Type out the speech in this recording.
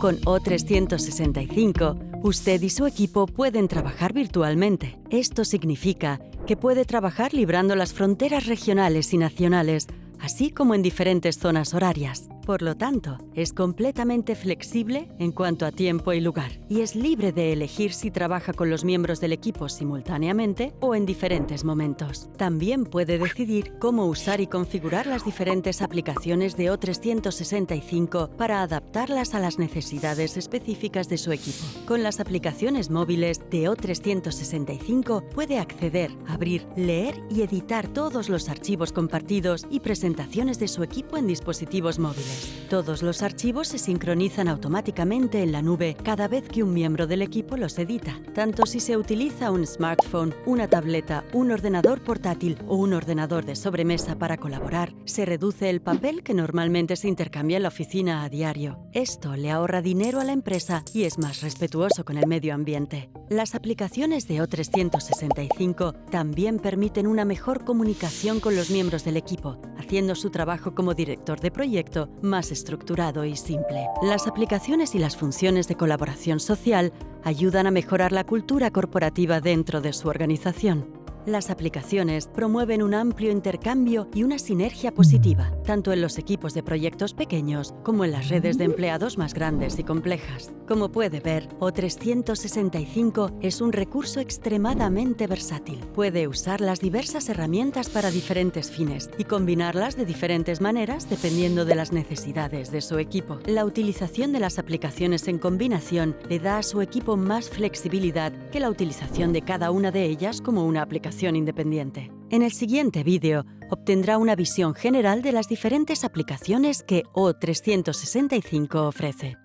Con O365, usted y su equipo pueden trabajar virtualmente. Esto significa que puede trabajar librando las fronteras regionales y nacionales, así como en diferentes zonas horarias. Por lo tanto, es completamente flexible en cuanto a tiempo y lugar, y es libre de elegir si trabaja con los miembros del equipo simultáneamente o en diferentes momentos. También puede decidir cómo usar y configurar las diferentes aplicaciones de O365 para adaptarlas a las necesidades específicas de su equipo. Con las aplicaciones móviles de O365 puede acceder, abrir, leer y editar todos los archivos compartidos y presentaciones de su equipo en dispositivos móviles. Todos los archivos se sincronizan automáticamente en la nube cada vez que un miembro del equipo los edita, tanto si se utiliza un smartphone, una tableta, un ordenador portátil o un ordenador de sobremesa para colaborar, se reduce el papel que normalmente se intercambia en la oficina a diario. Esto le ahorra dinero a la empresa y es más respetuoso con el medio ambiente. Las aplicaciones de O365 también permiten una mejor comunicación con los miembros del equipo, haciendo su trabajo como director de proyecto más estructurado y simple. Las aplicaciones y las funciones de colaboración social ayudan a mejorar la cultura corporativa dentro de su organización. Las aplicaciones promueven un amplio intercambio y una sinergia positiva, tanto en los equipos de proyectos pequeños como en las redes de empleados más grandes y complejas. Como puede ver, O365 es un recurso extremadamente versátil. Puede usar las diversas herramientas para diferentes fines y combinarlas de diferentes maneras dependiendo de las necesidades de su equipo. La utilización de las aplicaciones en combinación le da a su equipo más flexibilidad que la utilización de cada una de ellas como una aplicación independiente. En el siguiente vídeo obtendrá una visión general de las diferentes aplicaciones que O365 ofrece.